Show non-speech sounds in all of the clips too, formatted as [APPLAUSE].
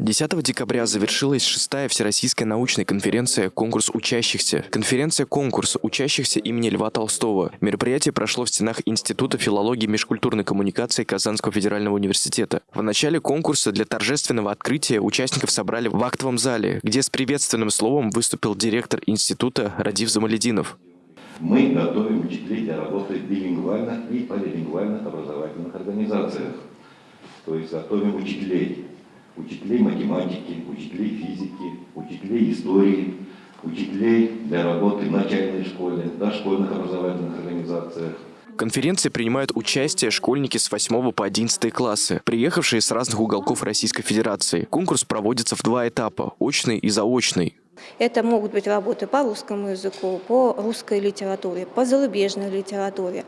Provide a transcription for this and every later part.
10 декабря завершилась шестая Всероссийская научная конференция «Конкурс учащихся». Конференция-конкурс учащихся имени Льва Толстого. Мероприятие прошло в стенах Института филологии и межкультурной коммуникации Казанского федерального университета. В начале конкурса для торжественного открытия участников собрали в актовом зале, где с приветственным словом выступил директор института Радив Замалединов. Мы готовим учителей работы в билингвальных и полилингвальных образовательных организациях. То есть готовим учителей учителей математики, учителей физики, учителей истории, учителей для работы в начальной школе, дошкольных образовательных организациях. В конференции принимают участие школьники с 8 по 11 классы, приехавшие с разных уголков Российской Федерации. Конкурс проводится в два этапа – очный и заочный. Это могут быть работы по русскому языку, по русской литературе, по зарубежной литературе,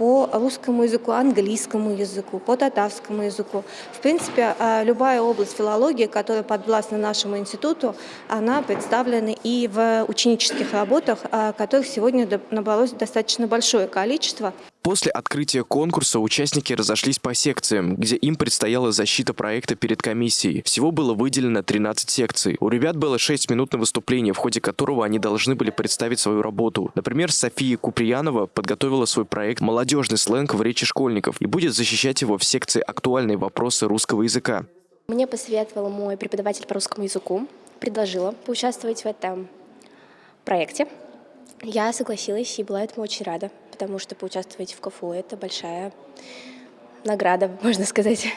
по русскому языку, английскому языку, по татарскому языку. В принципе, а, любая область филологии, которая подвластна нашему институту, она представлена и в ученических работах, а, которых сегодня набралось достаточно большое количество. После открытия конкурса участники разошлись по секциям, где им предстояла защита проекта перед комиссией. Всего было выделено 13 секций. У ребят было 6 минут на выступление, в ходе которого они должны были представить свою работу. Например, София Куприянова подготовила свой проект «Молодежный сленг в речи школьников» и будет защищать его в секции «Актуальные вопросы русского языка». Мне посоветовал мой преподаватель по русскому языку, предложила поучаствовать в этом проекте. Я согласилась и была этому очень рада, потому что поучаствовать в КФУ – это большая награда, [LAUGHS] можно сказать.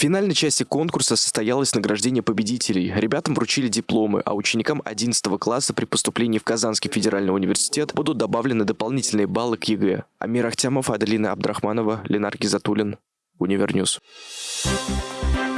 В финальной части конкурса состоялось награждение победителей. Ребятам вручили дипломы, а ученикам 11 класса при поступлении в Казанский федеральный университет будут добавлены дополнительные баллы к ЕГЭ. Амир Ахтямов, Аделина Абдрахманова, Ленар Гизатуллин, Универньюз. Thank